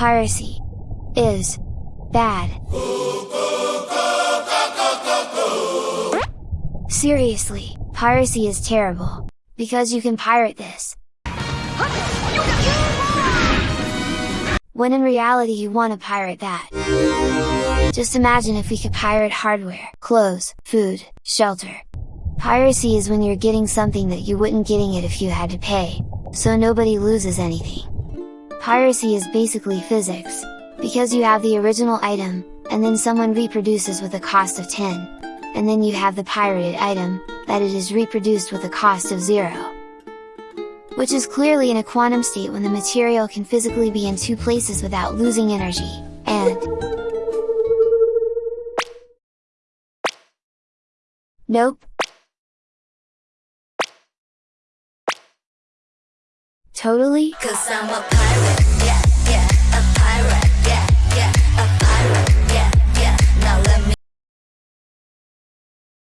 Piracy is bad. Seriously, piracy is terrible. Because you can pirate this. When in reality you want to pirate that. Just imagine if we could pirate hardware, clothes, food, shelter. Piracy is when you're getting something that you wouldn't getting it if you had to pay, so nobody loses anything. Piracy is basically physics, because you have the original item, and then someone reproduces with a cost of 10, and then you have the pirated item, that it is reproduced with a cost of 0. Which is clearly in a quantum state when the material can physically be in two places without losing energy, and Nope. Totally? Cause I'm a pirate, yeah